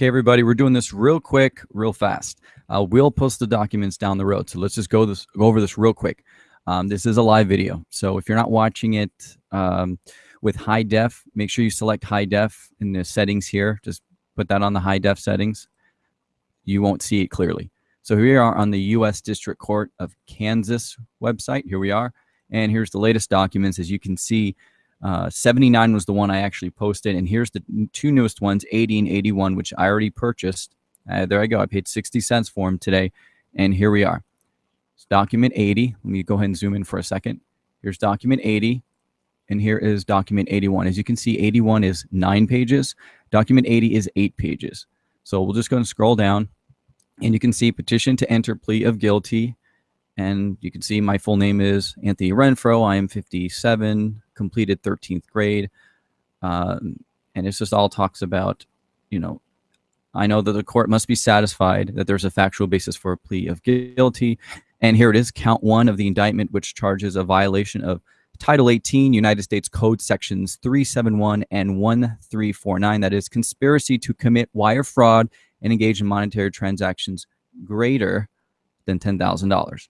Okay, everybody, we're doing this real quick, real fast. Uh, we'll post the documents down the road. So let's just go this go over this real quick. Um, this is a live video. So if you're not watching it um, with high def, make sure you select high def in the settings here. Just put that on the high def settings. You won't see it clearly. So here we are on the U.S. District Court of Kansas website. Here we are. And here's the latest documents. As you can see, uh, 79 was the one I actually posted. And here's the two newest ones, 80 and 81, which I already purchased. Uh, there I go. I paid 60 cents for them today. And here we are. It's document 80. Let me go ahead and zoom in for a second. Here's document 80. And here is document 81. As you can see, 81 is nine pages. Document 80 is eight pages. So we'll just go and scroll down. And you can see petition to enter plea of guilty and you can see my full name is Anthony Renfro. I am 57, completed 13th grade. Um, and it's just all talks about, you know, I know that the court must be satisfied that there's a factual basis for a plea of guilty. And here it is, count one of the indictment, which charges a violation of Title 18, United States Code sections 371 and 1349. That is conspiracy to commit wire fraud and engage in monetary transactions greater than $10,000.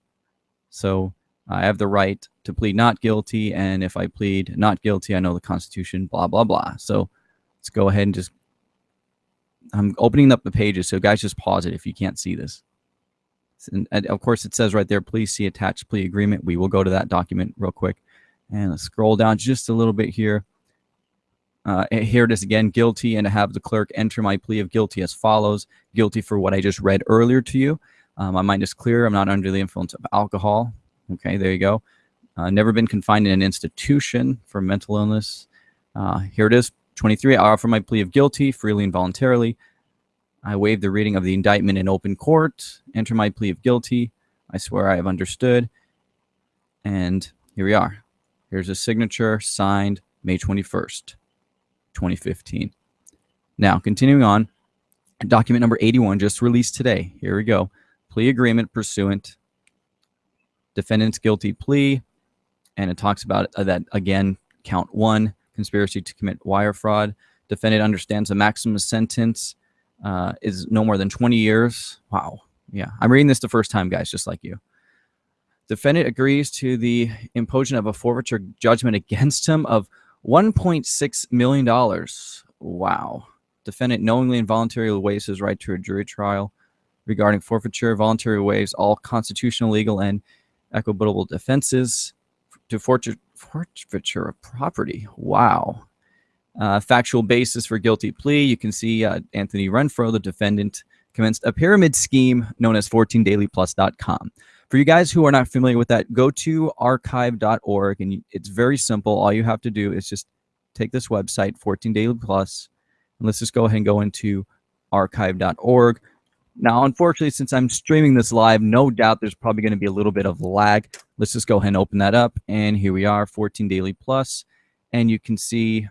So I have the right to plead not guilty. And if I plead not guilty, I know the Constitution, blah, blah, blah. So let's go ahead and just, I'm opening up the pages. So guys, just pause it if you can't see this. And, of course, it says right there, please see attached plea agreement. We will go to that document real quick. And let's scroll down just a little bit here. Uh, here it is again, guilty, and to have the clerk enter my plea of guilty as follows. Guilty for what I just read earlier to you. Um, my mind is clear. I'm not under the influence of alcohol. Okay, there you go. Uh, never been confined in an institution for mental illness. Uh, here it is, 23. I offer my plea of guilty freely and voluntarily. I waive the reading of the indictment in open court. Enter my plea of guilty. I swear I have understood. And here we are. Here's a signature signed May 21st, 2015. Now, continuing on, document number 81 just released today. Here we go plea agreement pursuant, defendant's guilty plea, and it talks about uh, that again, count one, conspiracy to commit wire fraud. Defendant understands the maximum sentence uh, is no more than 20 years. Wow. Yeah, I'm reading this the first time, guys, just like you. Defendant agrees to the imposition of a forfeiture judgment against him of $1.6 million. Wow. Defendant knowingly and voluntarily waives his right to a jury trial regarding forfeiture, voluntary waives, all constitutional, legal, and equitable defenses to forfeiture, of property. Wow. Uh, factual basis for guilty plea. You can see uh, Anthony Renfro, the defendant, commenced a pyramid scheme known as 14dailyplus.com. For you guys who are not familiar with that, go to archive.org and it's very simple. All you have to do is just take this website, 14 Daily Plus, and let's just go ahead and go into archive.org. Now, unfortunately, since I'm streaming this live, no doubt there's probably going to be a little bit of lag. Let's just go ahead and open that up. And here we are, 14 Daily Plus. And you can see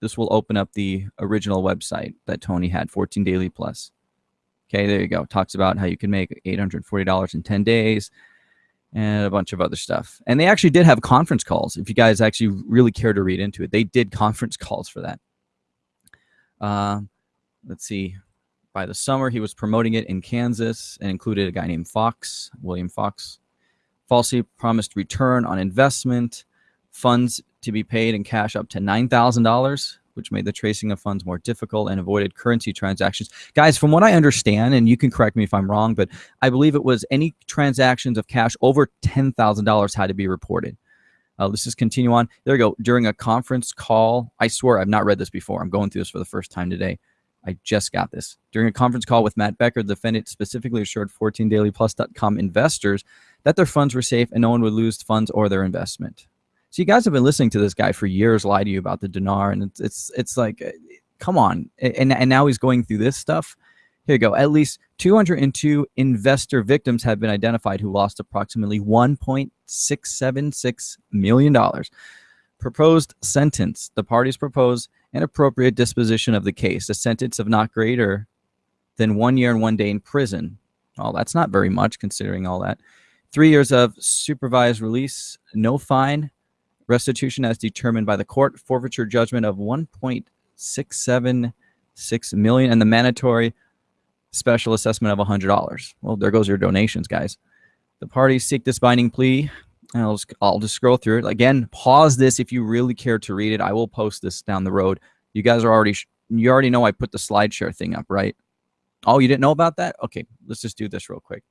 this will open up the original website that Tony had, 14 Daily Plus. Okay, there you go. Talks about how you can make $840 in 10 days and a bunch of other stuff. And they actually did have conference calls. If you guys actually really care to read into it, they did conference calls for that. Uh, let's see by the summer, he was promoting it in Kansas and included a guy named Fox, William Fox. Falsely promised return on investment, funds to be paid in cash up to $9,000, which made the tracing of funds more difficult and avoided currency transactions. Guys, from what I understand, and you can correct me if I'm wrong, but I believe it was any transactions of cash over $10,000 had to be reported. Uh, let's just continue on. There we go. During a conference call, I swear I've not read this before. I'm going through this for the first time today. I just got this. During a conference call with Matt Becker, the defendant specifically assured 14dailyplus.com investors that their funds were safe and no one would lose funds or their investment. So you guys have been listening to this guy for years lie to you about the dinar, and it's it's, it's like, uh, come on. And, and now he's going through this stuff. Here you go. At least 202 investor victims have been identified who lost approximately $1.676 million. Proposed sentence. The parties propose an appropriate disposition of the case, a sentence of not greater than one year and one day in prison. Well, that's not very much considering all that. Three years of supervised release, no fine, restitution as determined by the court, forfeiture judgment of 1.676 million, and the mandatory special assessment of $100. Well, there goes your donations, guys. The parties seek this binding plea. I'll just, I'll just scroll through it. Again, pause this if you really care to read it. I will post this down the road. You guys are already, you already know I put the SlideShare thing up, right? Oh, you didn't know about that? Okay, let's just do this real quick.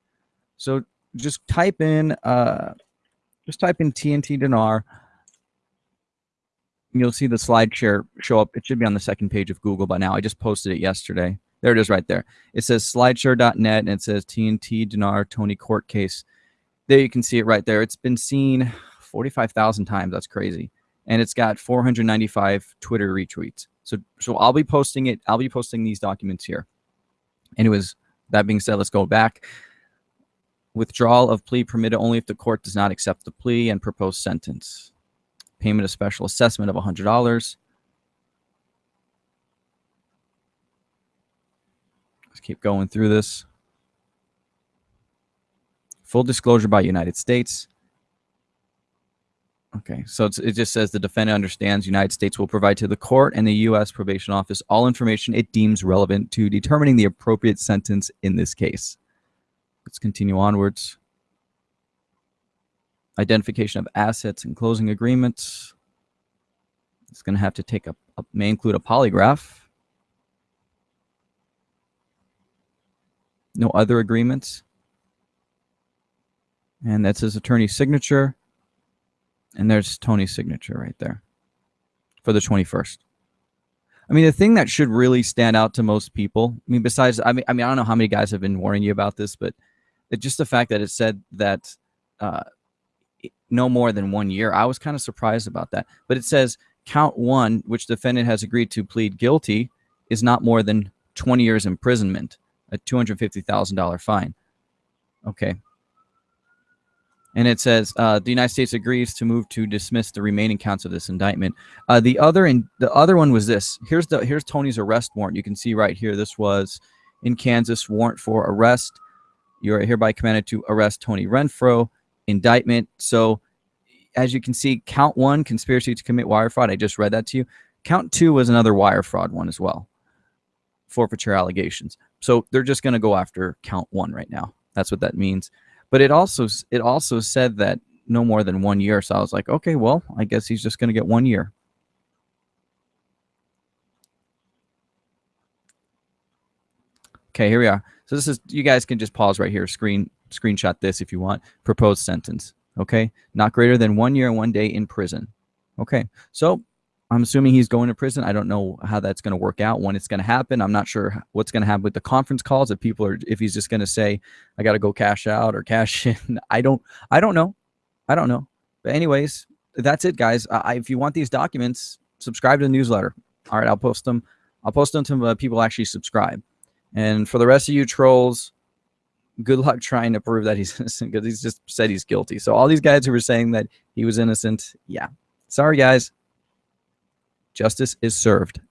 So just type in, uh, just type in TNT Dinar. You'll see the SlideShare show up. It should be on the second page of Google by now. I just posted it yesterday. There it is right there. It says slideshare.net and it says TNT Dinar Tony court case. There you can see it right there. It's been seen 45,000 times. That's crazy. And it's got 495 Twitter retweets. So, so I'll be posting it. I'll be posting these documents here. Anyways, that being said, let's go back. Withdrawal of plea permitted only if the court does not accept the plea and proposed sentence. Payment of special assessment of $100. Let's keep going through this. Full disclosure by United States. Okay, so it just says the defendant understands United States will provide to the court and the U.S. probation office all information it deems relevant to determining the appropriate sentence in this case. Let's continue onwards. Identification of assets and closing agreements. It's going to have to take a, a may include a polygraph. No other agreements. And that's his attorney's signature. And there's Tony's signature right there for the 21st. I mean, the thing that should really stand out to most people, I mean, besides, I mean, I mean, I don't know how many guys have been warning you about this, but it, just the fact that it said that uh, no more than one year, I was kind of surprised about that. But it says count one, which defendant has agreed to plead guilty, is not more than 20 years imprisonment a $250,000 fine. Okay. And it says uh, the United States agrees to move to dismiss the remaining counts of this indictment. Uh, the other in the other one was this. Here's the here's Tony's arrest warrant. You can see right here. This was in Kansas warrant for arrest. You are hereby commanded to arrest Tony Renfro. Indictment. So as you can see, count one, conspiracy to commit wire fraud. I just read that to you. Count two was another wire fraud one as well. Forfeiture allegations. So they're just going to go after count one right now. That's what that means. But it also it also said that no more than one year. So I was like, okay, well, I guess he's just going to get one year. Okay, here we are. So this is you guys can just pause right here, screen screenshot this if you want. Proposed sentence. Okay, not greater than one year and one day in prison. Okay, so I'm assuming he's going to prison. I don't know how that's going to work out, when it's going to happen. I'm not sure what's going to happen with the conference calls. If people are, if he's just going to say, I got to go cash out or cash in. I don't, I don't know. I don't know. But anyways, that's it, guys. I, if you want these documents, subscribe to the newsletter. All right, I'll post them. I'll post them to uh, people actually subscribe. And for the rest of you trolls, good luck trying to prove that he's innocent because he's just said he's guilty. So all these guys who were saying that he was innocent, yeah. Sorry, guys. Justice is served.